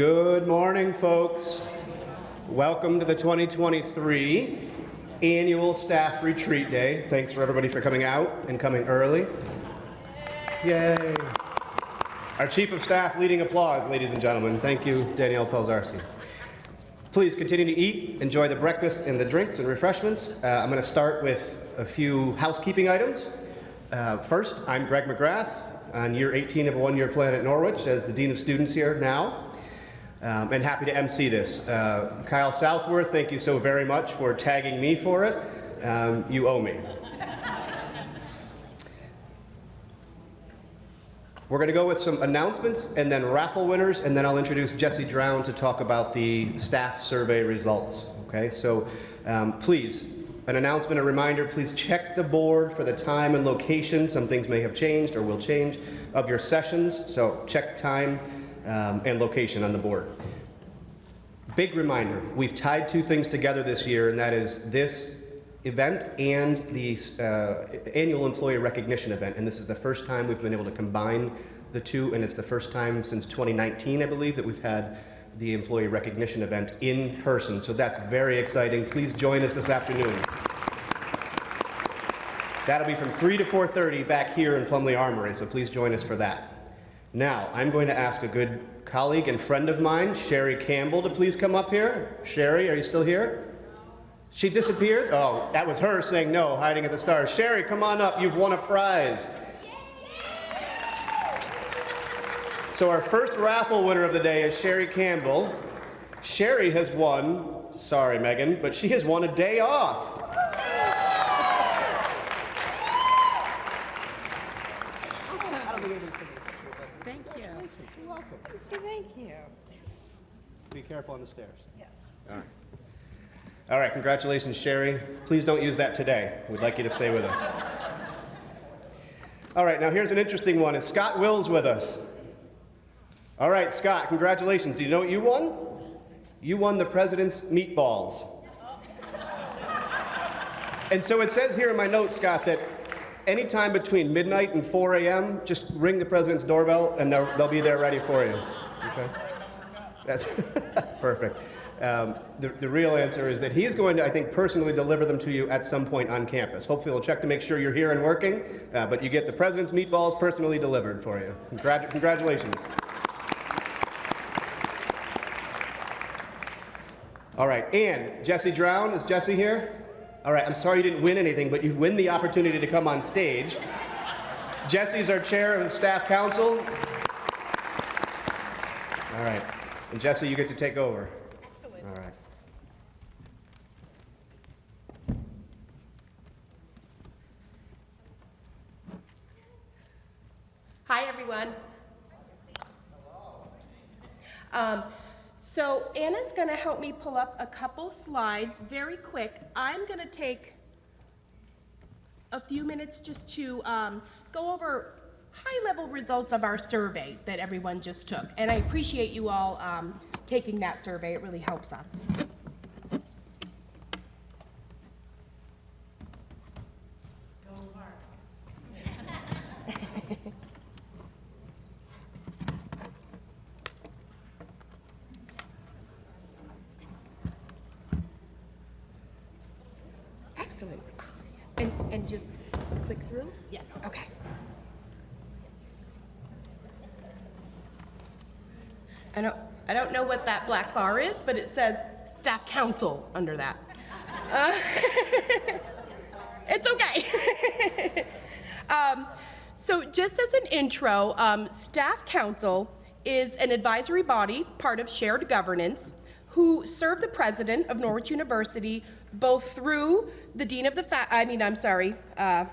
Good morning, folks. Welcome to the 2023 annual staff retreat day. Thanks for everybody for coming out and coming early. Yay. Our Chief of Staff leading applause, ladies and gentlemen. Thank you, Danielle Pelzarski. Please continue to eat, enjoy the breakfast and the drinks and refreshments. Uh, I'm going to start with a few housekeeping items. Uh, first, I'm Greg McGrath on year 18 of a one-year plan at Norwich as the Dean of Students here now. Um, and happy to MC this. Uh, Kyle Southworth, thank you so very much for tagging me for it. Um, you owe me. We're going to go with some announcements and then raffle winners, and then I'll introduce Jesse Drown to talk about the staff survey results. Okay, so um, please, an announcement, a reminder, please check the board for the time and location. Some things may have changed or will change of your sessions, so check time um, and location on the board. Big reminder, we've tied two things together this year, and that is this event and the uh, annual employee recognition event. And this is the first time we've been able to combine the two, and it's the first time since 2019, I believe, that we've had the employee recognition event in person. So that's very exciting. Please join us this afternoon. That'll be from 3 to 4.30 back here in Plumley Armory, so please join us for that. Now, I'm going to ask a good colleague and friend of mine, Sherry Campbell, to please come up here. Sherry, are you still here? She disappeared? Oh, that was her saying no, hiding at the stars. Sherry, come on up. You've won a prize. So our first raffle winner of the day is Sherry Campbell. Sherry has won, sorry Megan, but she has won a day off. Thank you. You're welcome. Thank you. Be careful on the stairs. Yes. All right. All right, congratulations, Sherry. Please don't use that today. We'd like you to stay with us. All right, now here's an interesting one. Is Scott Wills with us? All right, Scott, congratulations. Do you know what you won? You won the president's meatballs. And so it says here in my notes, Scott, that anytime between midnight and 4 a.m., just ring the president's doorbell and they'll, they'll be there ready for you. Okay? That's perfect. Um, the, the, real answer is that he's going to, I think, personally deliver them to you at some point on campus. Hopefully he'll check to make sure you're here and working, uh, but you get the president's meatballs personally delivered for you. Congratu congratulations. All right, and Jesse Drown, is Jesse here? All right, I'm sorry you didn't win anything, but you win the opportunity to come on stage. Jesse's our chair of the staff council. All right, and Jesse, you get to take over. Excellent. All right. Hi, everyone. Um, so Anna's going to help me pull up a couple slides very quick. I'm going to take a few minutes just to um, go over high-level results of our survey that everyone just took. And I appreciate you all um, taking that survey. It really helps us. Excellent. And, and just click through? Yes. Okay. I don't, I don't know what that black bar is, but it says staff council under that. Uh, it's okay. um, so just as an intro, um, staff council is an advisory body, part of shared governance, who serve the president of Norwich University both through the dean of the, I mean, I'm sorry, uh,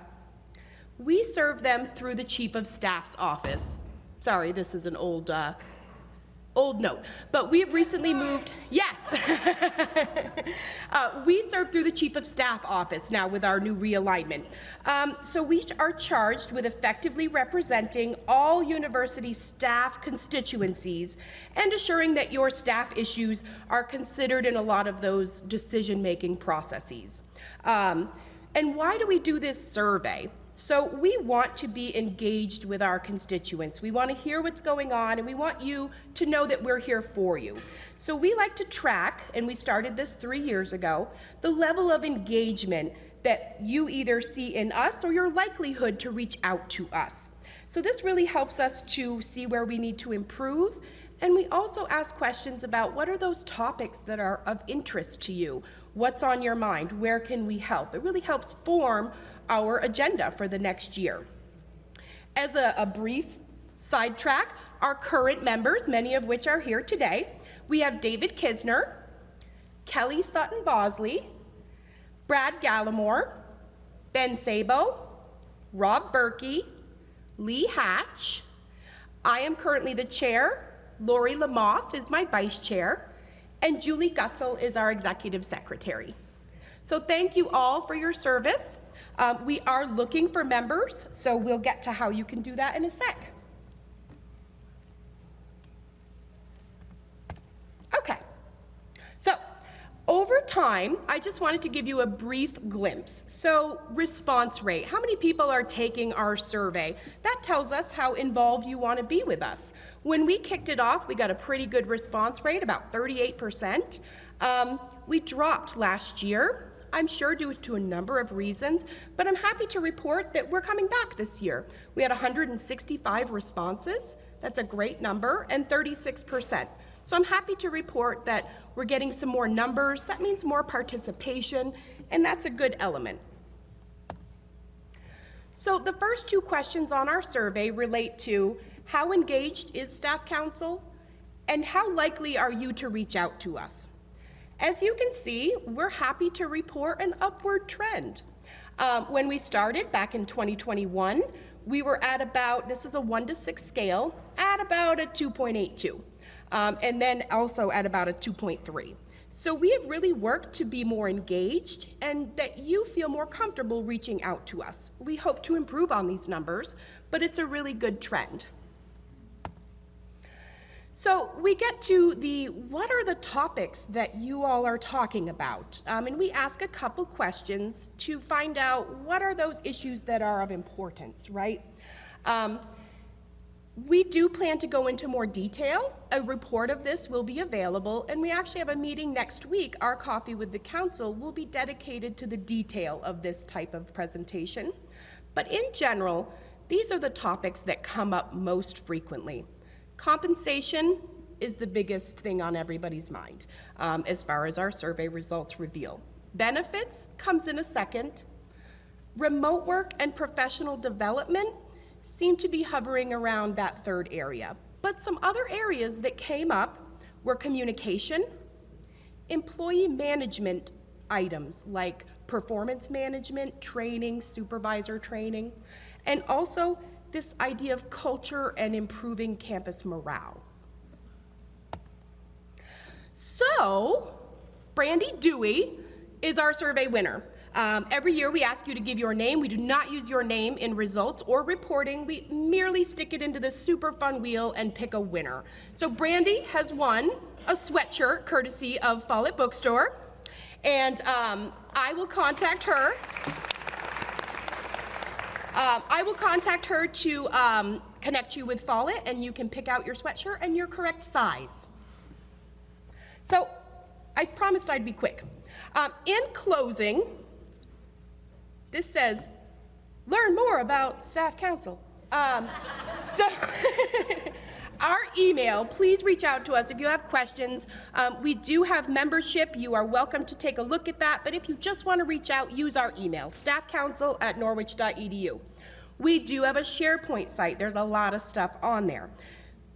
we serve them through the chief of staff's office. Sorry, this is an old uh, old note, but we have recently moved, yes. uh, we serve through the Chief of Staff office now with our new realignment. Um, so we are charged with effectively representing all university staff constituencies and assuring that your staff issues are considered in a lot of those decision-making processes. Um, and why do we do this survey? So we want to be engaged with our constituents. We want to hear what's going on, and we want you to know that we're here for you. So we like to track, and we started this three years ago, the level of engagement that you either see in us or your likelihood to reach out to us. So this really helps us to see where we need to improve. And we also ask questions about what are those topics that are of interest to you? What's on your mind? Where can we help? It really helps form our agenda for the next year. As a, a brief sidetrack, our current members, many of which are here today, we have David Kisner, Kelly Sutton Bosley, Brad Gallimore, Ben Sabo, Rob Berkey, Lee Hatch. I am currently the chair. Lori Lamoth is my vice chair. And Julie Gutzel is our executive secretary. So thank you all for your service. Um, we are looking for members, so we'll get to how you can do that in a sec. Okay. So, over time, I just wanted to give you a brief glimpse. So, response rate. How many people are taking our survey? That tells us how involved you want to be with us. When we kicked it off, we got a pretty good response rate, about 38%. Um, we dropped last year. I'm sure due to a number of reasons, but I'm happy to report that we're coming back this year. We had 165 responses. That's a great number, and 36%. So I'm happy to report that we're getting some more numbers. That means more participation, and that's a good element. So the first two questions on our survey relate to how engaged is staff council and how likely are you to reach out to us? As you can see, we're happy to report an upward trend. Um, when we started back in 2021, we were at about, this is a one to six scale, at about a 2.82 um, and then also at about a 2.3. So we have really worked to be more engaged and that you feel more comfortable reaching out to us. We hope to improve on these numbers, but it's a really good trend. So we get to the what are the topics that you all are talking about? Um, and we ask a couple questions to find out what are those issues that are of importance, right? Um, we do plan to go into more detail. A report of this will be available, and we actually have a meeting next week. Our Coffee with the Council will be dedicated to the detail of this type of presentation. But in general, these are the topics that come up most frequently. Compensation is the biggest thing on everybody's mind, um, as far as our survey results reveal. Benefits comes in a second. Remote work and professional development seem to be hovering around that third area. But some other areas that came up were communication, employee management items like performance management, training, supervisor training, and also this idea of culture and improving campus morale. So, Brandy Dewey is our survey winner. Um, every year we ask you to give your name. We do not use your name in results or reporting. We merely stick it into this super fun wheel and pick a winner. So Brandy has won a sweatshirt courtesy of Follett Bookstore. And um, I will contact her. Um, I will contact her to um, connect you with Follett and you can pick out your sweatshirt and your correct size. So I promised I'd be quick. Um, in closing, this says, learn more about staff council. Um, so, our email, please reach out to us if you have questions. Um, we do have membership. You are welcome to take a look at that. But if you just want to reach out, use our email, staffcouncil at norwich.edu. We do have a SharePoint site. There's a lot of stuff on there.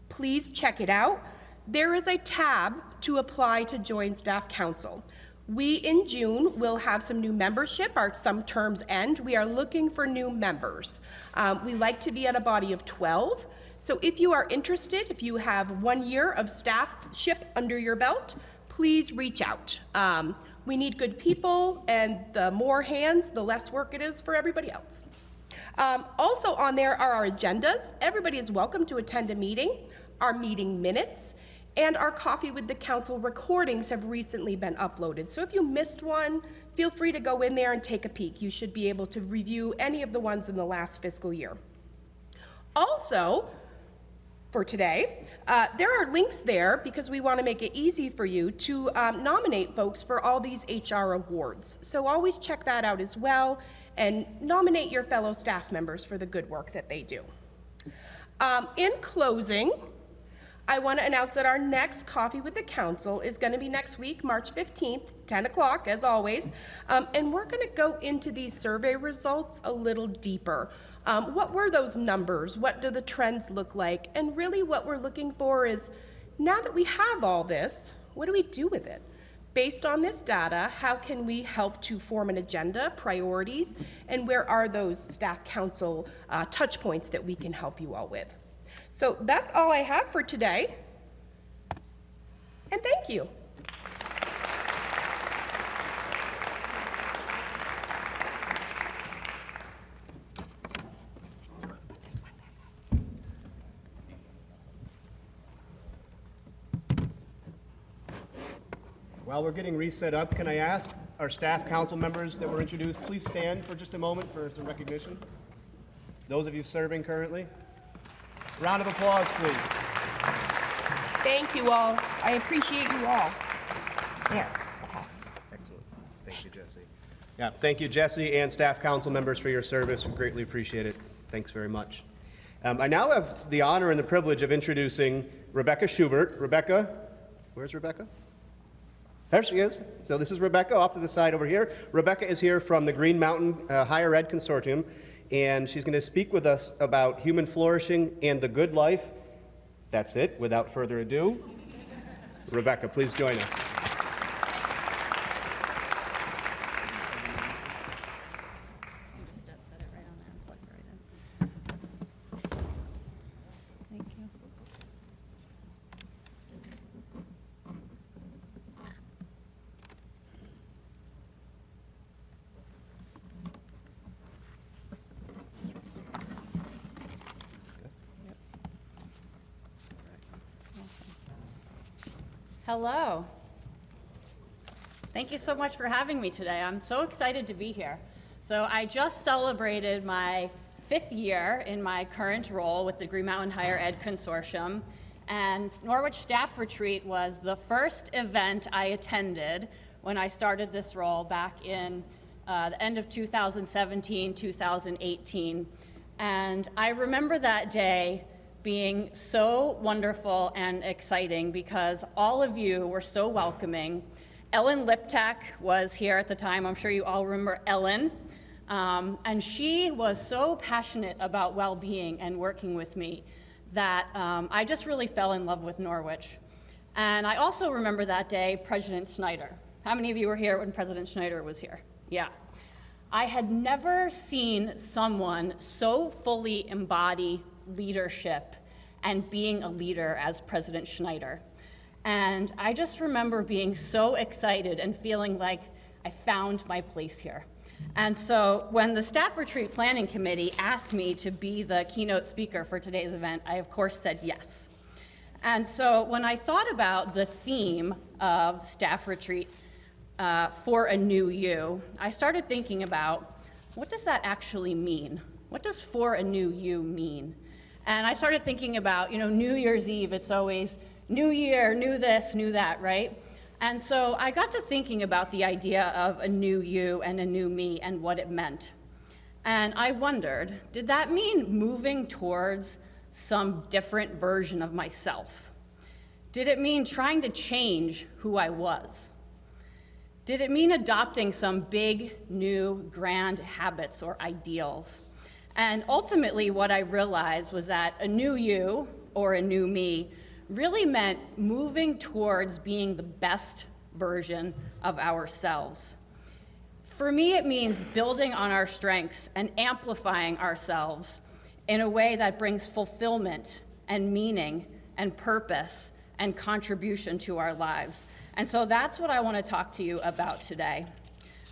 Please check it out. There is a tab to apply to join staff council. We, in June, will have some new membership. Our some terms end. We are looking for new members. Um, we like to be at a body of 12. So if you are interested, if you have one year of staffship under your belt, please reach out. Um, we need good people, and the more hands, the less work it is for everybody else. Um, also on there are our agendas. Everybody is welcome to attend a meeting, our meeting minutes, And our Coffee with the Council recordings have recently been uploaded. So if you missed one, feel free to go in there and take a peek. You should be able to review any of the ones in the last fiscal year. Also, for today, uh, there are links there because we want to make it easy for you to um, nominate folks for all these HR awards. So always check that out as well and nominate your fellow staff members for the good work that they do. Um, in closing, I want to announce that our next Coffee with the Council is going to be next week, March 15th, 10 o'clock, as always. Um, and we're going to go into these survey results a little deeper. Um, what were those numbers? What do the trends look like? And really, what we're looking for is now that we have all this, what do we do with it? Based on this data, how can we help to form an agenda, priorities, and where are those staff council uh, touch points that we can help you all with? So that's all I have for today. And thank you. While we're getting reset up, can I ask our staff council members that were introduced, please stand for just a moment for some recognition? Those of you serving currently? Round of applause, please. Thank you all. I appreciate you all. There. Okay. Excellent. Thank you, Jesse. Yeah, thank you, Jesse, and staff council members for your service. We greatly appreciate it. Thanks very much. Um, I now have the honor and the privilege of introducing Rebecca Schubert. Rebecca, where's Rebecca? There she is. So this is Rebecca off to the side over here. Rebecca is here from the Green Mountain uh, Higher Ed Consortium, and she's going to speak with us about human flourishing and the good life. That's it. Without further ado, Rebecca, please join us. You just set set it right on there and plug it right in. Thank you. Hello. Thank you so much for having me today. I'm so excited to be here. So I just celebrated my fifth year in my current role with the Green Mountain Higher Ed Consortium. And Norwich Staff Retreat was the first event I attended when I started this role back in uh, the end of 2017, 2018. And I remember that day being so wonderful and exciting because all of you were so welcoming. Ellen Liptak was here at the time. I'm sure you all remember Ellen. Um, and she was so passionate about well being and working with me that um, I just really fell in love with Norwich. And I also remember that day President Schneider. How many of you were here when President Schneider was here? Yeah. I had never seen someone so fully embody leadership and being a leader as President Schneider. And I just remember being so excited and feeling like I found my place here. And so when the Staff Retreat Planning Committee asked me to be the keynote speaker for today's event, I of course said yes. And so when I thought about the theme of Staff Retreat uh, for a new you, I started thinking about what does that actually mean? What does for a new you mean? And I started thinking about, you know, New Year's Eve, it's always new year, new this, new that, right? And so I got to thinking about the idea of a new you and a new me and what it meant. And I wondered, did that mean moving towards some different version of myself? Did it mean trying to change who I was? Did it mean adopting some big, new, grand habits or ideals? And ultimately, what I realized was that a new you or a new me really meant moving towards being the best version of ourselves. For me, it means building on our strengths and amplifying ourselves in a way that brings fulfillment and meaning and purpose and contribution to our lives. And so that's what I want to talk to you about today.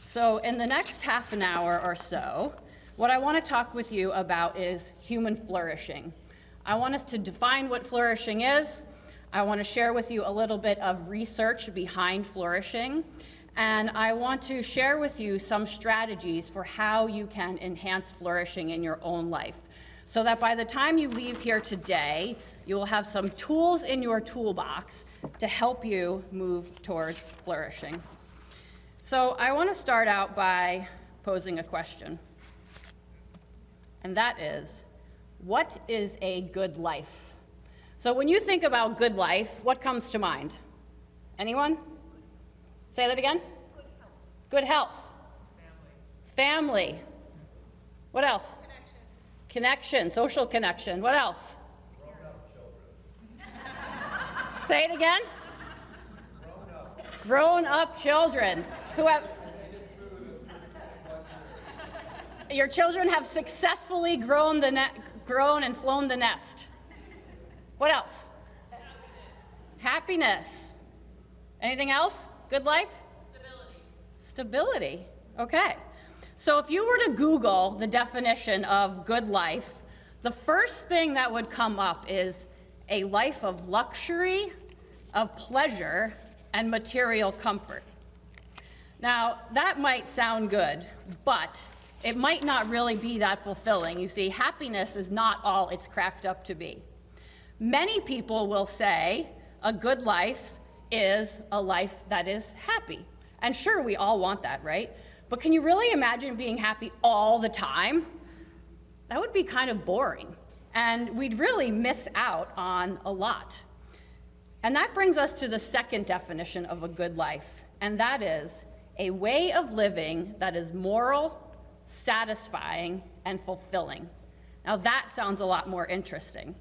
So, in the next half an hour or so, what I want to talk with you about is human flourishing. I want us to define what flourishing is. I want to share with you a little bit of research behind flourishing, and I want to share with you some strategies for how you can enhance flourishing in your own life. So that by the time you leave here today, you will have some tools in your toolbox to help you move towards flourishing. So I want to start out by posing a question. And that is, what is a good life? So when you think about good life, what comes to mind? Anyone? Say that again? Good health. Family. Family. What else? Connection, social connection. What else? Grown up children. Say it again. Grown up. Grown up children who have. Your children have successfully grown the grown and flown the nest. What else? Happiness. Happiness. Anything else? Good life? Stability. Stability. Okay. So if you were to Google the definition of good life, the first thing that would come up is a life of luxury, of pleasure, and material comfort. Now, that might sound good, but it might not really be that fulfilling. You see, happiness is not all it's cracked up to be. Many people will say a good life is a life that is happy. And sure, we all want that, right? But can you really imagine being happy all the time? That would be kind of boring. And we'd really miss out on a lot. And that brings us to the second definition of a good life, and that is a way of living that is moral, satisfying, and fulfilling. Now, that sounds a lot more interesting.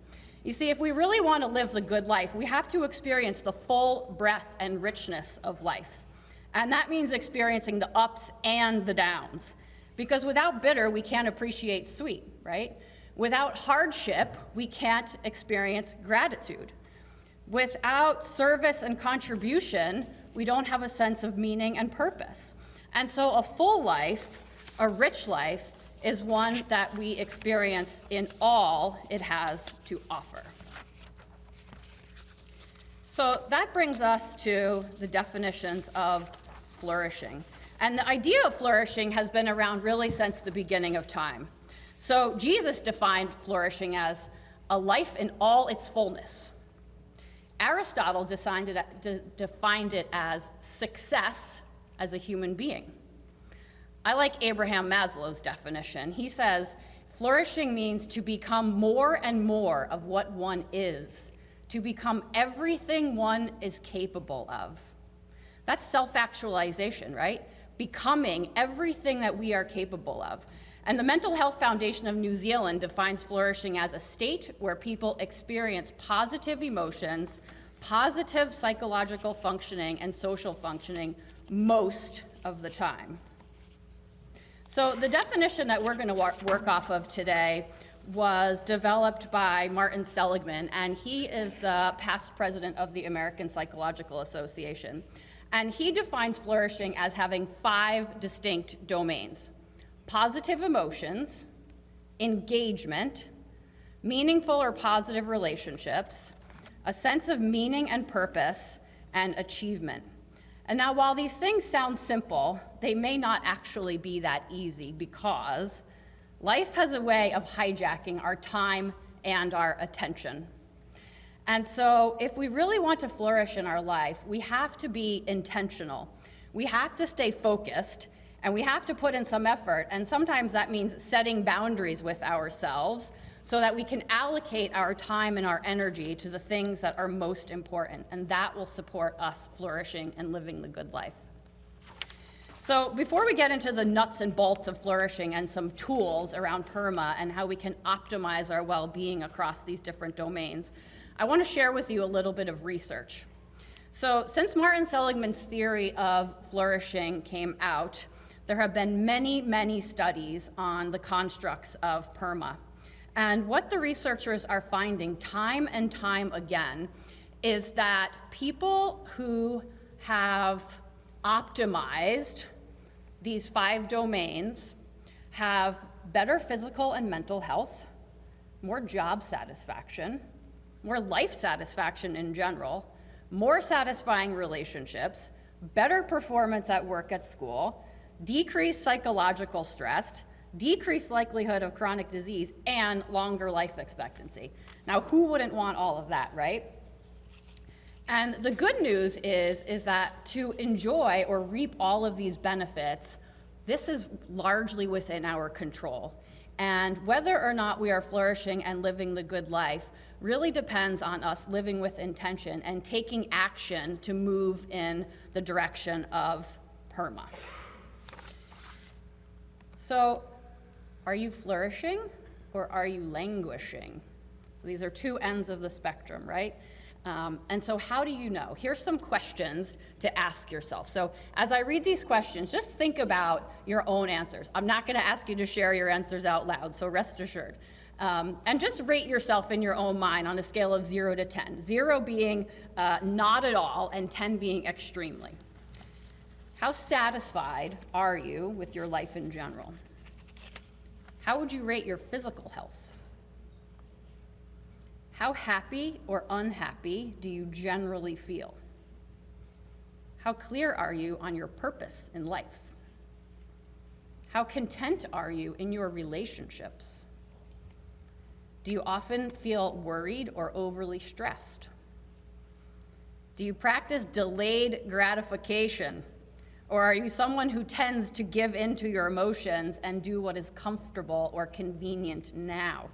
You see, if we really want to live the good life, we have to experience the full breadth and richness of life. And that means experiencing the ups and the downs. Because without bitter, we can't appreciate sweet, right? Without hardship, we can't experience gratitude. Without service and contribution, we don't have a sense of meaning and purpose. And so, a full life, a rich life, is one that we experience in all it has to offer. So that brings us to the definitions of flourishing. And the idea of flourishing has been around really since the beginning of time. So Jesus defined flourishing as a life in all its fullness. Aristotle defined it, de, defined it as success as a human being. I like Abraham Maslow's definition. He says, flourishing means to become more and more of what one is, to become everything one is capable of. That's self actualization, right? Becoming everything that we are capable of. And the Mental Health Foundation of New Zealand defines flourishing as a state where people experience positive emotions, positive psychological functioning, and social functioning most of the time. So, the definition that we're going to work off of today was developed by Martin Seligman, and he is the past president of the American Psychological Association. And he defines flourishing as having five distinct domains positive emotions, engagement, meaningful or positive relationships, a sense of meaning and purpose, and achievement. And now, while these things sound simple, they may not actually be that easy because life has a way of hijacking our time and our attention. And so, if we really want to flourish in our life, we have to be intentional. We have to stay focused and we have to put in some effort. And sometimes that means setting boundaries with ourselves so that we can allocate our time and our energy to the things that are most important. And that will support us flourishing and living the good life. So, before we get into the nuts and bolts of flourishing and some tools around PERMA and how we can optimize our well being across these different domains, I want to share with you a little bit of research. So, since Martin Seligman's theory of flourishing came out, there have been many, many studies on the constructs of PERMA. And what the researchers are finding time and time again is that people who have optimized these five domains have better physical and mental health, more job satisfaction, more life satisfaction in general, more satisfying relationships, better performance at work at school, decreased psychological stress, decreased likelihood of chronic disease, and longer life expectancy. Now, who wouldn't want all of that, right? And the good news is, is that to enjoy or reap all of these benefits, this is largely within our control. And whether or not we are flourishing and living the good life really depends on us living with intention and taking action to move in the direction of PERMA. So, are you flourishing or are you languishing? So these are two ends of the spectrum, right? Um, and so, how do you know? Here's some questions to ask yourself. So, as I read these questions, just think about your own answers. I'm not going to ask you to share your answers out loud, so rest assured. Um, and just rate yourself in your own mind on a scale of 0 to 10. 0 being uh, not at all, and 10 being extremely. How satisfied are you with your life in general? How would you rate your physical health? How happy or unhappy do you generally feel? How clear are you on your purpose in life? How content are you in your relationships? Do you often feel worried or overly stressed? Do you practice delayed gratification? Or are you someone who tends to give in to your emotions and do what is comfortable or convenient now?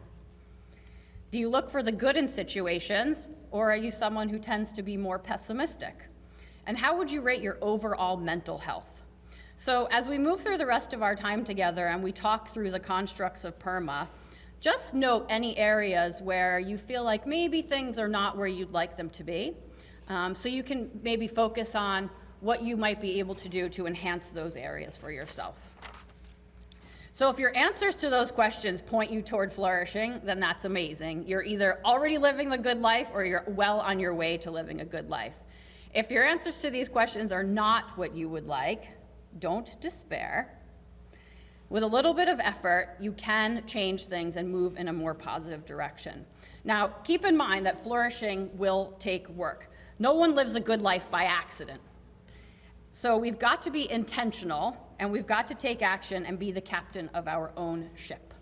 Do you look for the good in situations, or are you someone who tends to be more pessimistic? And how would you rate your overall mental health? So, as we move through the rest of our time together and we talk through the constructs of PERMA, just note any areas where you feel like maybe things are not where you'd like them to be. Um, so, you can maybe focus on what you might be able to do to enhance those areas for yourself. So if your answers to those questions point you toward flourishing, then that's amazing. You're either already living the good life or you're well on your way to living a good life. If your answers to these questions are not what you would like, don't despair. With a little bit of effort, you can change things and move in a more positive direction. Now, keep in mind that flourishing will take work. No one lives a good life by accident. So we've got to be intentional and we've got to take action and be the captain of our own ship.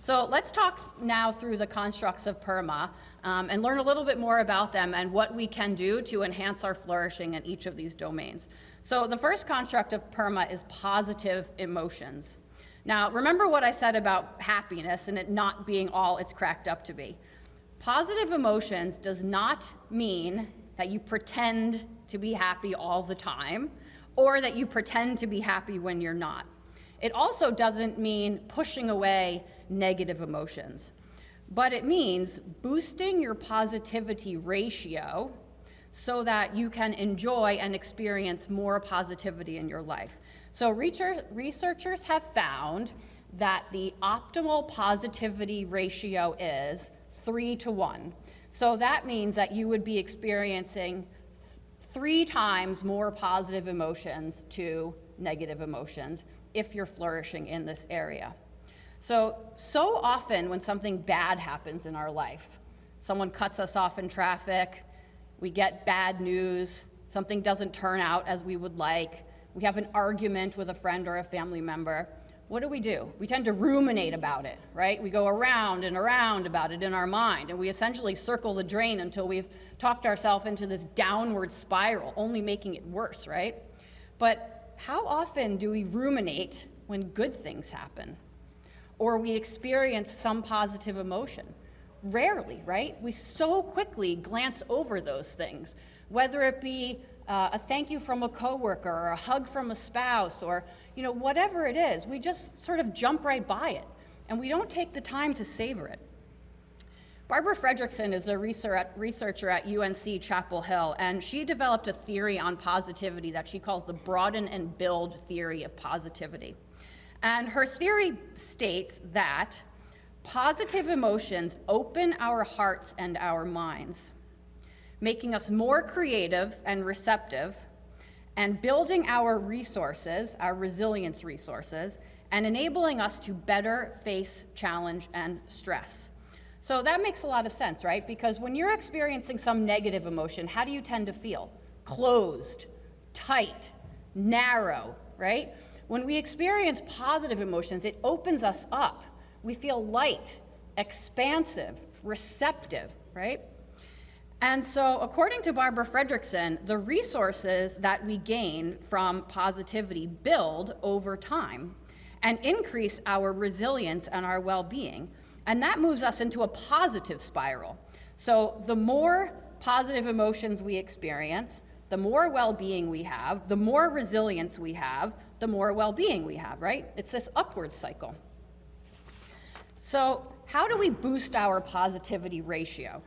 So let's talk now through the constructs of PERMA um, and learn a little bit more about them and what we can do to enhance our flourishing in each of these domains. So the first construct of PERMA is positive emotions. Now, remember what I said about happiness and it not being all it's cracked up to be. Positive emotions does not mean that you pretend to be happy all the time or that you pretend to be happy when you're not. It also doesn't mean pushing away negative emotions, but it means boosting your positivity ratio so that you can enjoy and experience more positivity in your life. So researchers have found that the optimal positivity ratio is three to one. So that means that you would be experiencing three times more positive emotions to negative emotions if you're flourishing in this area. So, so often when something bad happens in our life, someone cuts us off in traffic, we get bad news, something doesn't turn out as we would like, we have an argument with a friend or a family member, what do we do? We tend to ruminate about it, right? We go around and around about it in our mind, and we essentially circle the drain until we've talked ourselves into this downward spiral, only making it worse, right? But how often do we ruminate when good things happen? Or we experience some positive emotion? Rarely, right? We so quickly glance over those things, whether it be uh, a thank you from a coworker or a hug from a spouse or you know whatever it is we just sort of jump right by it. And we don't take the time to savor it. Barbara fredrickson is a researcher at unc chapel hill and she developed a theory on positivity that she calls the broaden and build theory of positivity. And her theory states that positive emotions open our hearts and our minds making us more creative and receptive, and building our resources, our resilience resources, and enabling us to better face challenge and stress. So that makes a lot of sense, right? Because when you're experiencing some negative emotion, how do you tend to feel? Closed, tight, narrow, right? When we experience positive emotions, it opens us up. We feel light, expansive, receptive, right? And so, according to Barbara Fredrickson, the resources that we gain from positivity build over time and increase our resilience and our well being. And that moves us into a positive spiral. So, the more positive emotions we experience, the more well being we have, the more resilience we have, the more well being we have, right? It's this upward cycle. So, how do we boost our positivity ratio?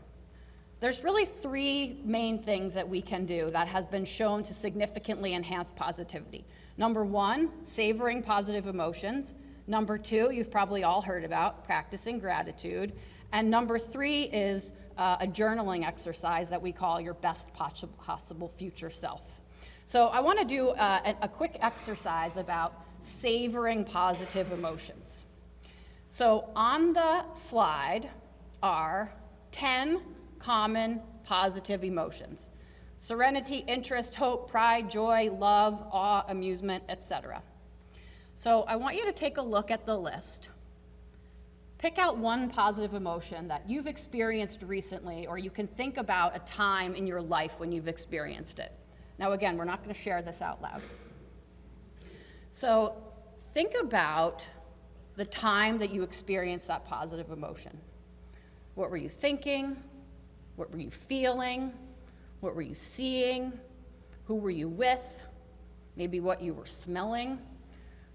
There's really three main things that we can do that has been shown to significantly enhance positivity. Number one, savoring positive emotions. Number two, you've probably all heard about practicing gratitude. And number three is uh, a journaling exercise that we call your best possible future self. So I want to do uh, a, a quick exercise about savoring positive emotions. So on the slide are 10 common positive emotions serenity, interest, hope, pride, joy, love, awe, amusement, etc. So I want you to take a look at the list. Pick out one positive emotion that you've experienced recently, or you can think about a time in your life when you've experienced it. Now, again, we're not going to share this out loud. So think about the time that you experienced that positive emotion. What were you thinking? What were you feeling? What were you seeing? Who were you with? Maybe what you were smelling?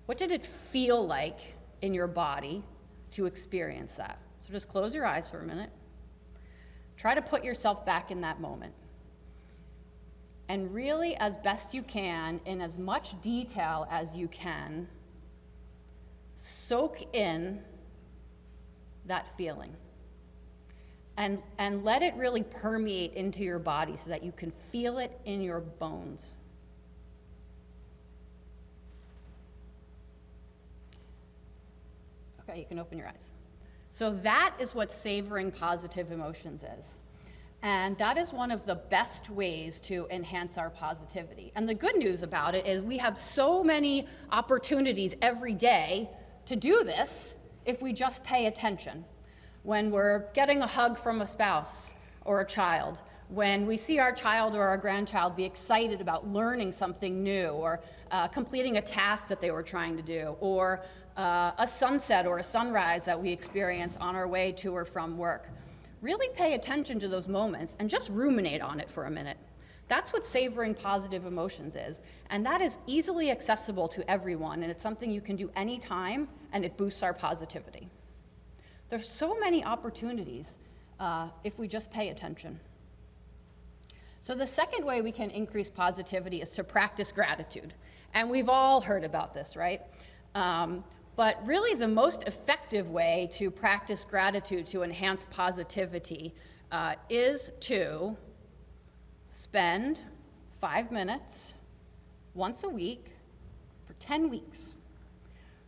What did it feel like in your body to experience that? So just close your eyes for a minute. Try to put yourself back in that moment. And really, as best you can, in as much detail as you can, soak in that feeling and, and let it really permeate into your body so that you can feel it in your bones. Okay, you can open your eyes. So, that is what savoring positive emotions is. And that is one of the best ways to enhance our positivity. And the good news about it is we have so many opportunities every day to do this if we just pay attention when we're getting a hug from a spouse or a child, when we see our child or our grandchild be excited about learning something new or uh, completing a task that they were trying to do, or uh, a sunset or a sunrise that we experience on our way to or from work. Really pay attention to those moments and just ruminate on it for a minute. That's what savoring positive emotions is. And that is easily accessible to everyone, and it's something you can do anytime, and it boosts our positivity. There's so many opportunities uh, if we just pay attention. So, the second way we can increase positivity is to practice gratitude. And we've all heard about this, right? Um, but really, the most effective way to practice gratitude to enhance positivity uh, is to spend five minutes once a week for 10 weeks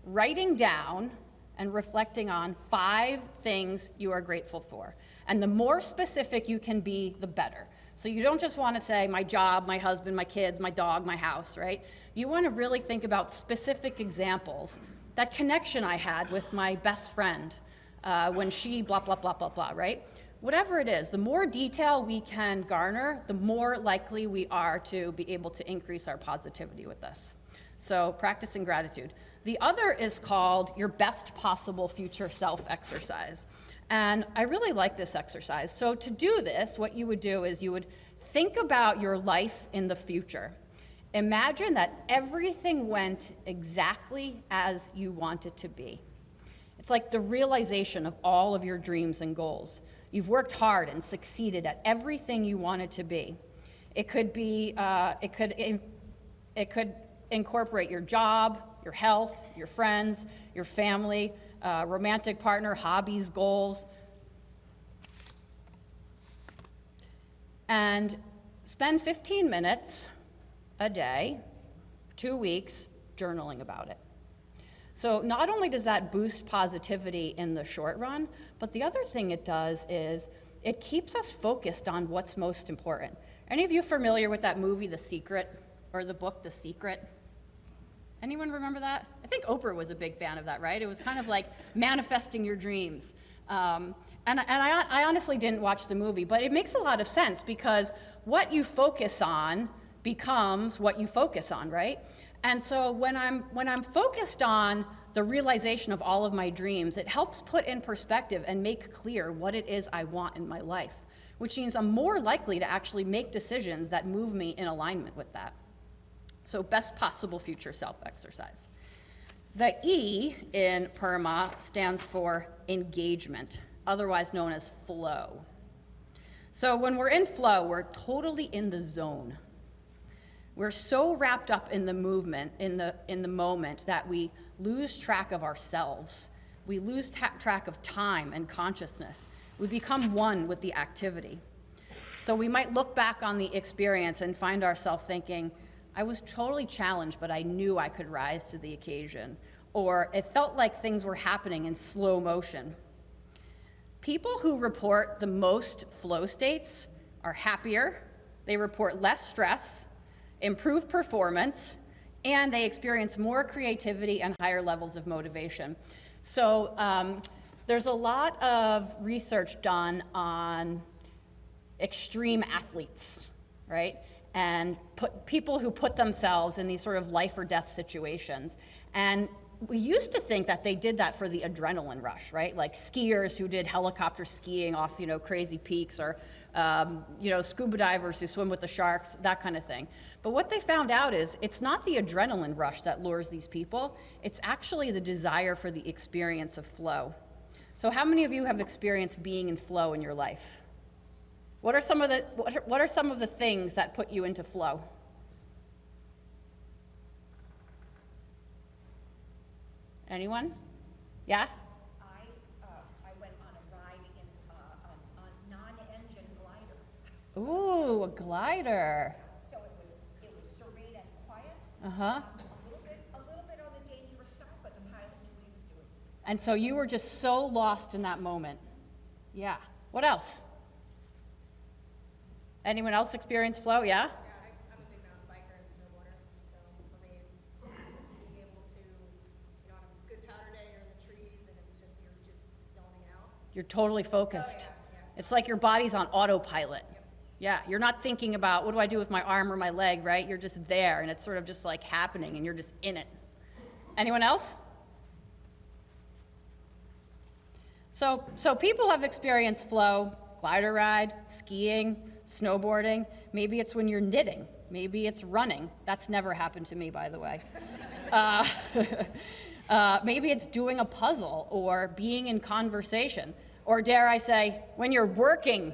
writing down and reflecting on five things you are grateful for. And the more specific you can be, the better. So you don't just want to say, my job, my husband, my kids, my dog, my house, right? You want to really think about specific examples. That connection I had with my best friend uh, when she blah, blah, blah, blah, blah, right? Whatever it is, the more detail we can garner, the more likely we are to be able to increase our positivity with this. So, practicing gratitude. The other is called your best possible future self exercise. And I really like this exercise. So, to do this, what you would do is you would think about your life in the future. Imagine that everything went exactly as you want it to be. It's like the realization of all of your dreams and goals. You've worked hard and succeeded at everything you wanted to be. It could be, uh, it could, it could incorporate your job, your health, your friends, your family, uh, romantic partner, hobbies, goals. And spend 15 minutes a day, two weeks, journaling about it. So not only does that boost positivity in the short run, but the other thing it does is it keeps us focused on what's most important. Any of you familiar with that movie, The Secret, or the book, The Secret? Anyone remember that? I think Oprah was a big fan of that, right? It was kind of like manifesting your dreams. Um, and and I, I honestly didn't watch the movie, but it makes a lot of sense because what you focus on becomes what you focus on, right? And so when I'm, when I'm focused on the realization of all of my dreams, it helps put in perspective and make clear what it is I want in my life, which means I'm more likely to actually make decisions that move me in alignment with that. So best possible future self exercise. The E in PERMA stands for engagement, otherwise known as flow. So when we're in flow, we're totally in the zone. We're so wrapped up in the movement, in the, in the moment, that we lose track of ourselves. We lose track of time and consciousness. We become one with the activity. So we might look back on the experience and find ourselves thinking, I was totally challenged, but I knew I could rise to the occasion. Or it felt like things were happening in slow motion. People who report the most flow states are happier, they report less stress, improved performance, and they experience more creativity and higher levels of motivation. So um, there's a lot of research done on extreme athletes, right? And put, people who put themselves in these sort of life or death situations. And we used to think that they did that for the adrenaline rush, right? Like skiers who did helicopter skiing off, you know, crazy peaks, or um, you know, scuba divers who swim with the sharks, that kind of thing. But what they found out is it's not the adrenaline rush that lures these people. It's actually the desire for the experience of flow. So, how many of you have experienced being in flow in your life? What are some of the what are, what are some of the things that put you into flow? Anyone? Yeah? I, uh, I went on a ride in, uh, on, on non-engine glider. Ooh, a glider. So it was, it was serene and quiet, Uh huh. a little bit, a little bit on the dangerous side, but the pilot knew what he was doing. And so you were just so lost in that moment. Yeah. What else? Anyone else experience flow? Yeah? Yeah, I, I'm a big mountain biker and snowboarder, so for me, it's being able to, you know, on a good powder day, you're in the trees, and it's just, you're just zoning out. You're totally focused. Oh, it's like your body's on autopilot. Yeah, you're not thinking about what do I do with my arm or my leg, right? You're just there and it's sort of just like happening and you're just in it. Anyone else? So, so people have experienced flow, glider ride, skiing, snowboarding. Maybe it's when you're knitting. Maybe it's running. That's never happened to me, by the way. Uh, uh, maybe it's doing a puzzle or being in conversation. Or dare I say, when you're working,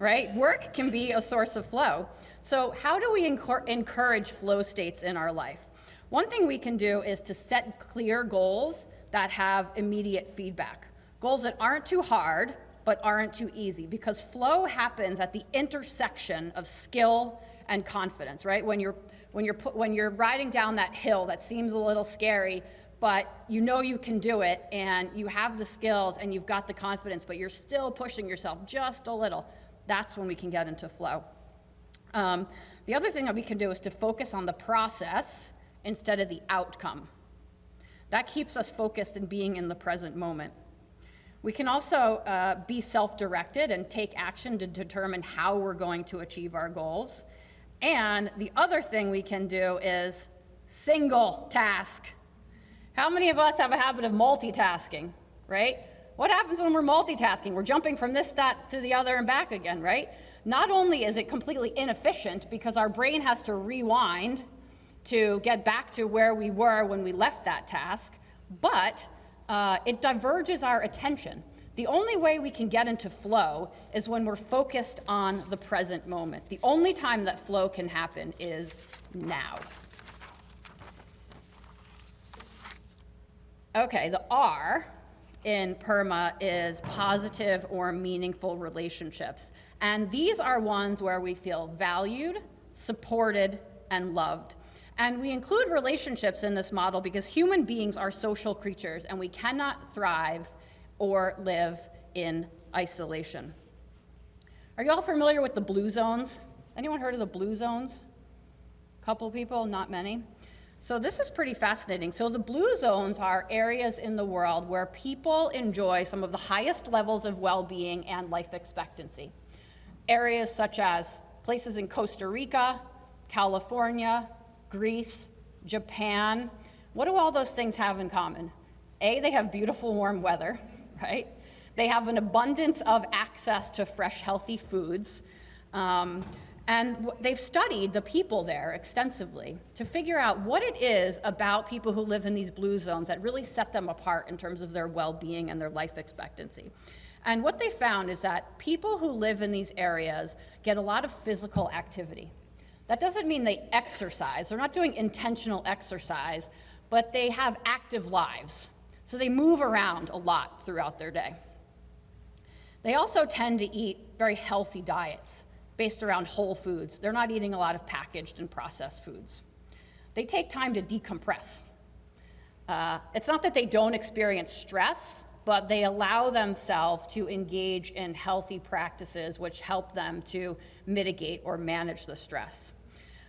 right? Work can be a source of flow. So, how do we encourage flow states in our life? One thing we can do is to set clear goals that have immediate feedback. Goals that aren't too hard, but aren't too easy, because flow happens at the intersection of skill and confidence, right? When you're, when you're, put, when you're riding down that hill that seems a little scary, but you know you can do it, and you have the skills and you've got the confidence, but you're still pushing yourself just a little, that's when we can get into flow. Um, the other thing that we can do is to focus on the process instead of the outcome. That keeps us focused and being in the present moment. We can also uh, be self directed and take action to determine how we're going to achieve our goals. And the other thing we can do is single task. How many of us have a habit of multitasking, right? What happens when we're multitasking? We're jumping from this, that, to the other and back again, right? Not only is it completely inefficient because our brain has to rewind to get back to where we were when we left that task, but uh, it diverges our attention. The only way we can get into flow is when we're focused on the present moment. The only time that flow can happen is now. Okay, the R in PERMA is positive or meaningful relationships. And these are ones where we feel valued, supported, and loved. And we include relationships in this model because human beings are social creatures and we cannot thrive or live in isolation. Are you all familiar with the blue zones? Anyone heard of the blue zones? A couple people, not many. So this is pretty fascinating. So the blue zones are areas in the world where people enjoy some of the highest levels of well-being and life expectancy. Areas such as places in Costa Rica, California, Greece, Japan. What do all those things have in common? A, they have beautiful warm weather, right? They have an abundance of access to fresh, healthy foods. Um, and they've studied the people there extensively to figure out what it is about people who live in these blue zones that really set them apart in terms of their well being and their life expectancy. And what they found is that people who live in these areas get a lot of physical activity. That doesn't mean they exercise, they're not doing intentional exercise, but they have active lives. So they move around a lot throughout their day. They also tend to eat very healthy diets based around whole foods. They're not eating a lot of packaged and processed foods. They take time to decompress. Uh, it's not that they don't experience stress, but they allow themselves to engage in healthy practices which help them to mitigate or manage the stress.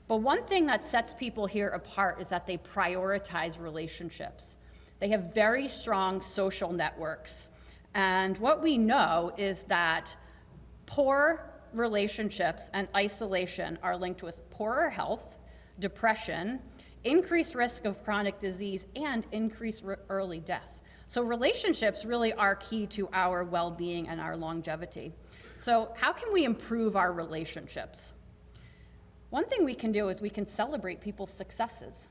But one thing that sets people here apart is that they prioritize relationships. They have very strong social networks. And what we know is that poor relationships and isolation are linked with poorer health, depression, increased risk of chronic disease, and increased early death. So, relationships really are key to our well being and our longevity. So, how can we improve our relationships? One thing we can do is we can celebrate people's successes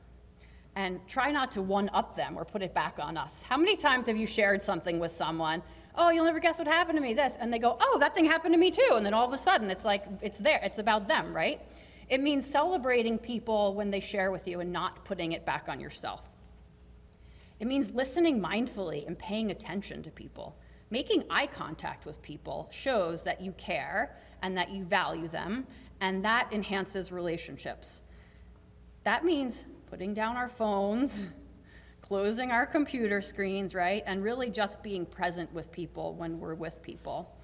and try not to one up them or put it back on us. How many times have you shared something with someone? Oh, you'll never guess what happened to me, this. And they go, oh, that thing happened to me too. And then all of a sudden, it's like, it's there, it's about them, right? It means celebrating people when they share with you and not putting it back on yourself. It means listening mindfully and paying attention to people. Making eye contact with people shows that you care and that you value them, and that enhances relationships. That means putting down our phones, closing our computer screens, right? And really just being present with people when we're with people.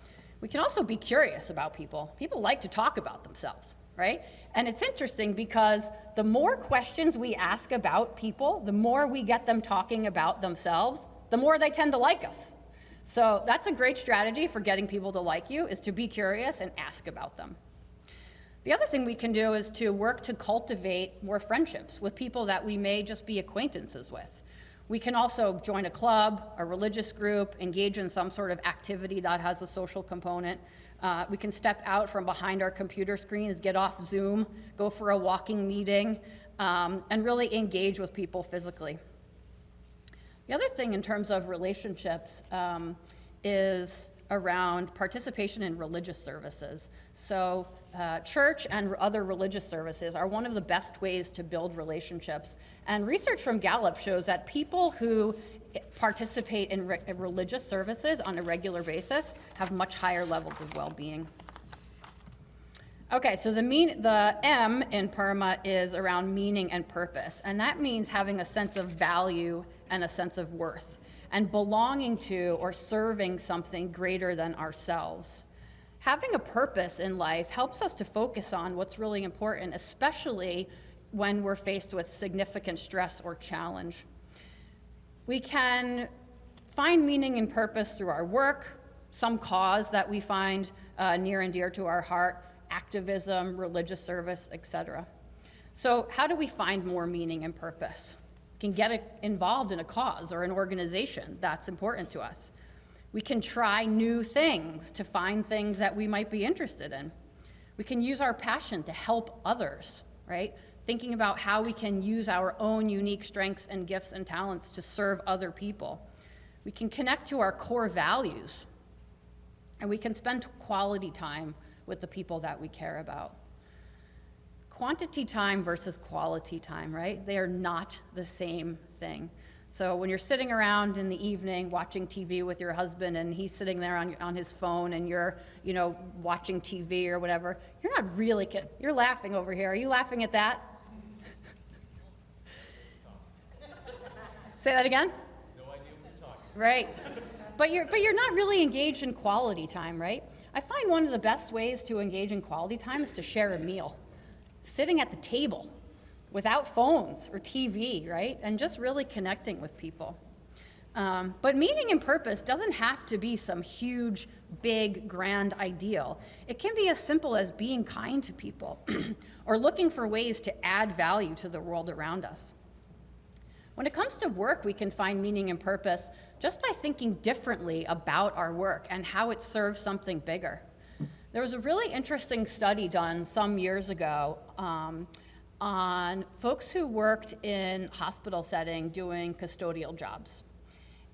We can also be curious about people. People like to talk about themselves, right? And it's interesting because the more questions we ask about people, the more we get them talking about themselves, the more they tend to like us. So that's a great strategy for getting people to like you is to be curious and ask about them. The other thing we can do is to work to cultivate more friendships with people that we may just be acquaintances with. We can also join a club, a religious group, engage in some sort of activity that has a social component. Uh, we can step out from behind our computer screens, get off Zoom, go for a walking meeting, um, and really engage with people physically. The other thing in terms of relationships um, is around participation in religious services. So, uh, church and other religious services are one of the best ways to build relationships. And research from Gallup shows that people who participate in re- religious services on a regular basis have much higher levels of well being. Okay, so the mean the M in PERMA is around meaning and purpose, and that means having a sense of value and a sense of worth, and belonging to or serving something greater than ourselves. Having a purpose in life helps us to focus on what's really important, especially when we're faced with significant stress or challenge. We can find meaning and purpose through our work, some cause that we find uh, near and dear to our heart, activism, religious service, etc. So, how do we find more meaning and purpose? We can get involved in a cause or an organization that's important to us. We can try new things to find things that we might be interested in. We can use our passion to help others, right? Thinking about how we can use our own unique strengths and gifts and talents to serve other people. We can connect to our core values, and we can spend quality time with the people that we care about. Quantity time versus quality time, right? They are not the same thing. So when you're sitting around in the evening watching TV with your husband and he's sitting there on, on his phone and you're, you know, watching TV or whatever, you're not really, you're laughing over here. Are you laughing at that? Say that again? No idea what you're talking Right. But you're, but you're not really engaged in quality time, right? I find one of the best ways to engage in quality time is to share a meal, sitting at the table without phones or TV, right? And just really connecting with people. Um, but meaning and purpose doesn't have to be some huge, big, grand ideal. It can be as simple as being kind to people or looking for ways to add value to the world around us. When it comes to work, we can find meaning and purpose just by thinking differently about our work and how it serves something bigger. There was a really interesting study done some years ago um, on folks who worked in hospital setting doing custodial jobs.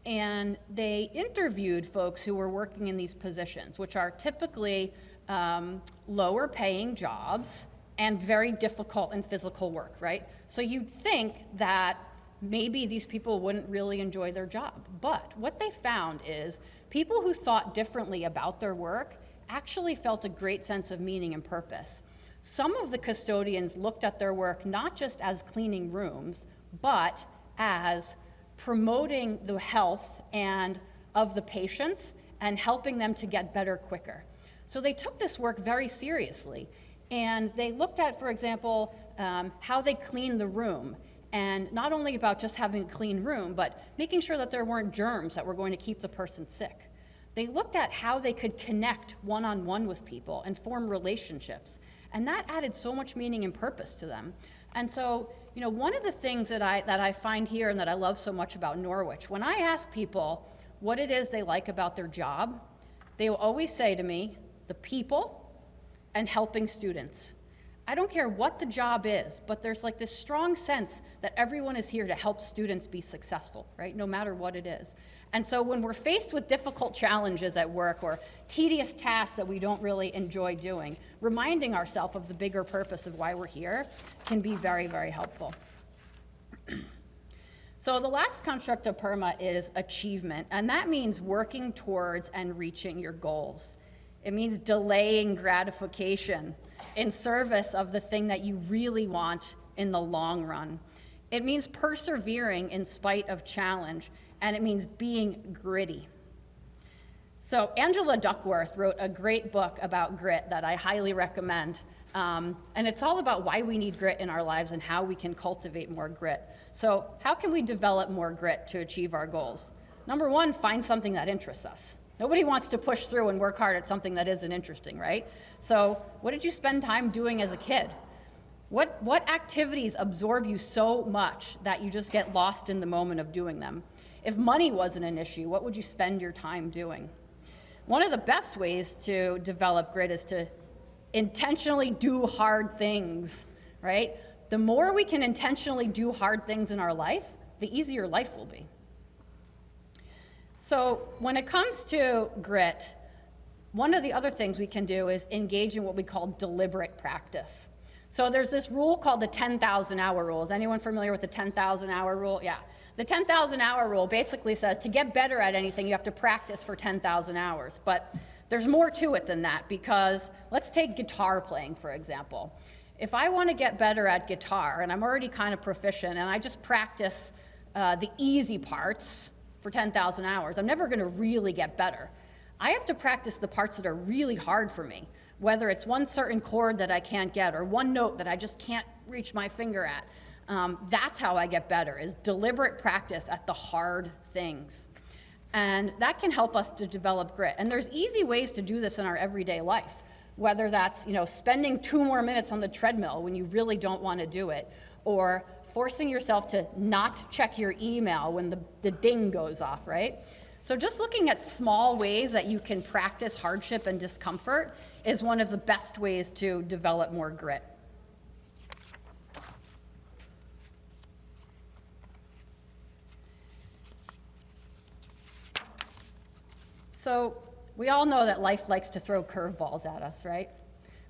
And they interviewed folks who were working in these positions, which are typically um, lower paying jobs and very difficult and physical work, right? So you'd think that maybe these people wouldn't really enjoy their job. But what they found is people who thought differently about their work actually felt a great sense of meaning and purpose. Some of the custodians looked at their work not just as cleaning rooms, but as promoting the health and of the patients and helping them to get better quicker. So they took this work very seriously. And they looked at, for example, um, how they clean the room. And not only about just having a clean room, but making sure that there weren't germs that were going to keep the person sick. They looked at how they could connect one on one with people and form relationships. And that added so much meaning and purpose to them. And so, you know, one of the things that I, that I find here and that I love so much about Norwich, when I ask people what it is they like about their job, they will always say to me, the people and helping students. I don't care what the job is, but there's like this strong sense that everyone is here to help students be successful, right? No matter what it is. And so when we're faced with difficult challenges at work or tedious tasks that we don't really enjoy doing, reminding ourselves of the bigger purpose of why we're here can be very, very helpful. so the last construct of PERMA is achievement, and that means working towards and reaching your goals. It means delaying gratification in service of the thing that you really want in the long run. It means persevering in spite of challenge and it means being gritty. So, Angela Duckworth wrote a great book about grit that I highly recommend. Um, and it's all about why we need grit in our lives and how we can cultivate more grit. So, how can we develop more grit to achieve our goals? Number one, find something that interests us. Nobody wants to push through and work hard at something that isn't interesting, right? So, what did you spend time doing as a kid? What, what activities absorb you so much that you just get lost in the moment of doing them? If money wasn't an issue, what would you spend your time doing? One of the best ways to develop grit is to intentionally do hard things, right? The more we can intentionally do hard things in our life, the easier life will be. So, when it comes to grit, one of the other things we can do is engage in what we call deliberate practice. So, there's this rule called the 10,000 hour rule. Is anyone familiar with the 10,000 hour rule? Yeah. The 10,000 hour rule basically says to get better at anything, you have to practice for 10,000 hours. But there's more to it than that because let's take guitar playing, for example. If I want to get better at guitar and I'm already kind of proficient and I just practice uh, the easy parts for 10,000 hours, I'm never going to really get better. I have to practice the parts that are really hard for me, whether it's one certain chord that I can't get or one note that I just can't reach my finger at. Um, that's how I get better, is deliberate practice at the hard things. And that can help us to develop grit. And there's easy ways to do this in our everyday life, whether that's you know, spending two more minutes on the treadmill when you really don't want to do it, or forcing yourself to not check your email when the, the ding goes off, right? So just looking at small ways that you can practice hardship and discomfort is one of the best ways to develop more grit. So we all know that life likes to throw curveballs at us, right?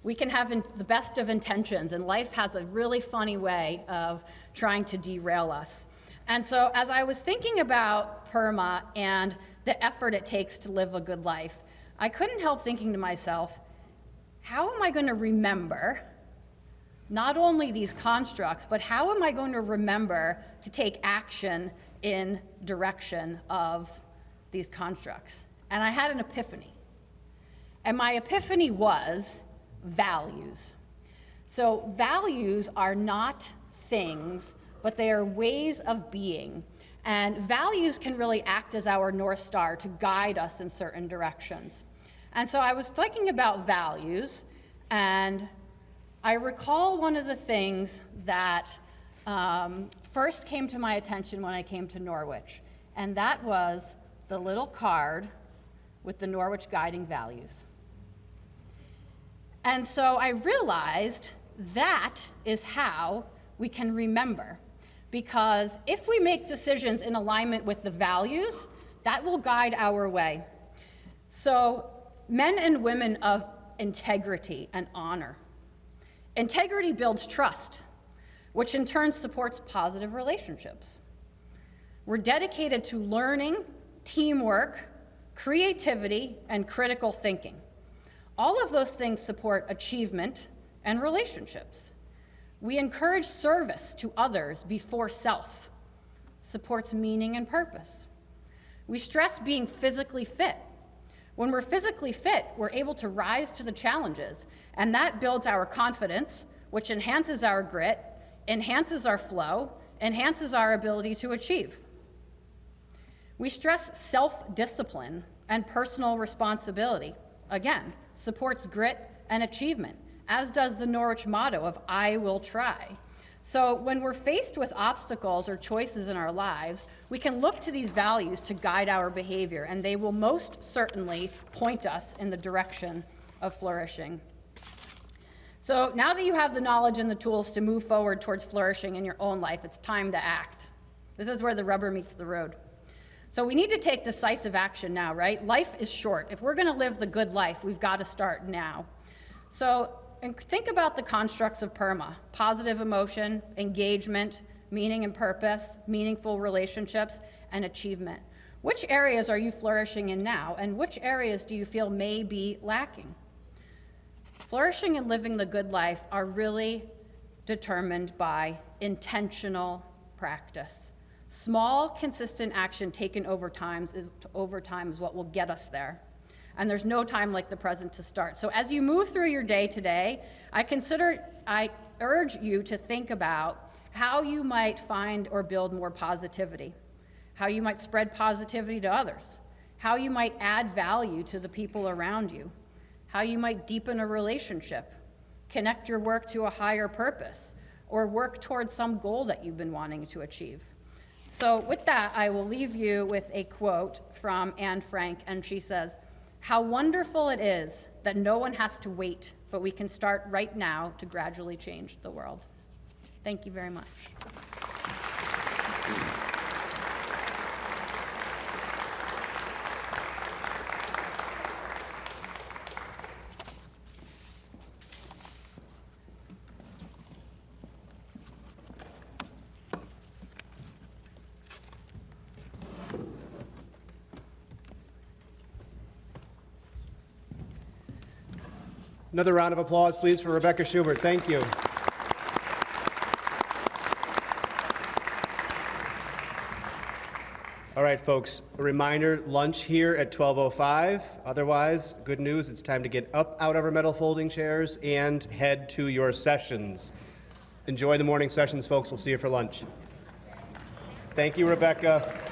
We can have the best of intentions, and life has a really funny way of trying to derail us. And so, as I was thinking about PERMA and the effort it takes to live a good life, I couldn't help thinking to myself, how am I going to remember not only these constructs, but how am I going to remember to take action in direction of these constructs? And I had an epiphany. And my epiphany was values. So, values are not things, but they are ways of being. And values can really act as our North Star to guide us in certain directions. And so I was thinking about values, and I recall one of the things that um, first came to my attention when I came to Norwich, and that was the little card with the Norwich guiding values. And so I realized that is how we can remember. Because if we make decisions in alignment with the values, that will guide our way. So, men and women of integrity and honor. Integrity builds trust, which in turn supports positive relationships. We're dedicated to learning, teamwork, creativity, and critical thinking. All of those things support achievement and relationships. We encourage service to others before self, supports meaning and purpose. We stress being physically fit. When we're physically fit, we're able to rise to the challenges, and that builds our confidence, which enhances our grit, enhances our flow, enhances our ability to achieve. We stress self discipline and personal responsibility. Again, supports grit and achievement, as does the Norwich motto of I will try. So when we're faced with obstacles or choices in our lives, we can look to these values to guide our behavior, and they will most certainly point us in the direction of flourishing. So now that you have the knowledge and the tools to move forward towards flourishing in your own life, it's time to act. This is where the rubber meets the road. So we need to take decisive action now, right? Life is short. If we're going to live the good life, we've got to start now. So and think about the constructs of PERMA positive emotion, engagement, meaning and purpose, meaningful relationships, and achievement. Which areas are you flourishing in now, and which areas do you feel may be lacking? Flourishing and living the good life are really determined by intentional practice. Small, consistent action taken over time is, over time is what will get us there and there's no time like the present to start. So as you move through your day today, I consider, I urge you to think about how you might find or build more positivity, how you might spread positivity to others, how you might add value to the people around you, how you might deepen a relationship, connect your work to a higher purpose, or work towards some goal that you've been wanting to achieve. So, with that, I will leave you with a quote from Anne Frank, and she says, how wonderful it is that no one has to wait, but we can start right now to gradually change the world. Thank you very much. Another round of applause, please, for Rebecca Schubert. Thank you. All right, folks, a reminder, lunch here at 12.05. Otherwise, good news, it's time to get up out of our metal folding chairs and head to your sessions. Enjoy the morning sessions, folks. We'll see you for lunch. Thank you, Rebecca.